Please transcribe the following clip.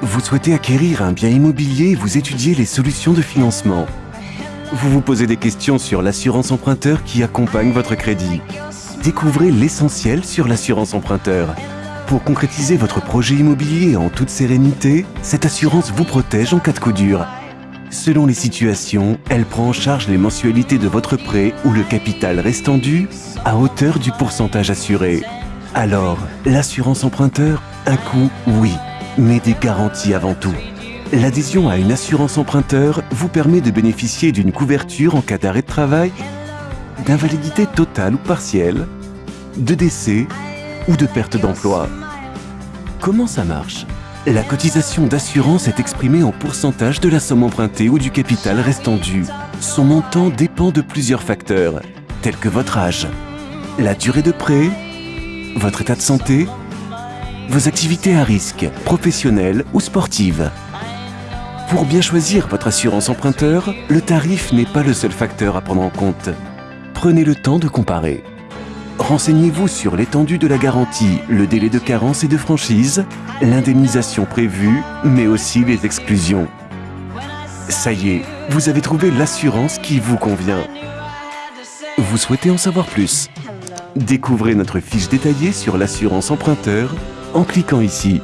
Vous souhaitez acquérir un bien immobilier et vous étudiez les solutions de financement. Vous vous posez des questions sur l'assurance emprunteur qui accompagne votre crédit. Découvrez l'essentiel sur l'assurance emprunteur. Pour concrétiser votre projet immobilier en toute sérénité, cette assurance vous protège en cas de coup dur. Selon les situations, elle prend en charge les mensualités de votre prêt ou le capital restant dû à hauteur du pourcentage assuré. Alors, l'assurance emprunteur, un coût, oui, mais des garanties avant tout. L'adhésion à une assurance emprunteur vous permet de bénéficier d'une couverture en cas d'arrêt de travail, d'invalidité totale ou partielle, de décès ou de perte d'emploi. Comment ça marche? La cotisation d'assurance est exprimée en pourcentage de la somme empruntée ou du capital restant dû. Son montant dépend de plusieurs facteurs, tels que votre âge, la durée de prêt, votre état de santé, vos activités à risque, professionnelles ou sportives. Pour bien choisir votre assurance emprunteur, le tarif n'est pas le seul facteur à prendre en compte. Prenez le temps de comparer. Renseignez-vous sur l'étendue de la garantie, le délai de carence et de franchise, l'indemnisation prévue, mais aussi les exclusions. Ça y est, vous avez trouvé l'assurance qui vous convient. Vous souhaitez en savoir plus? Découvrez notre fiche détaillée sur l'assurance emprunteur en cliquant ici.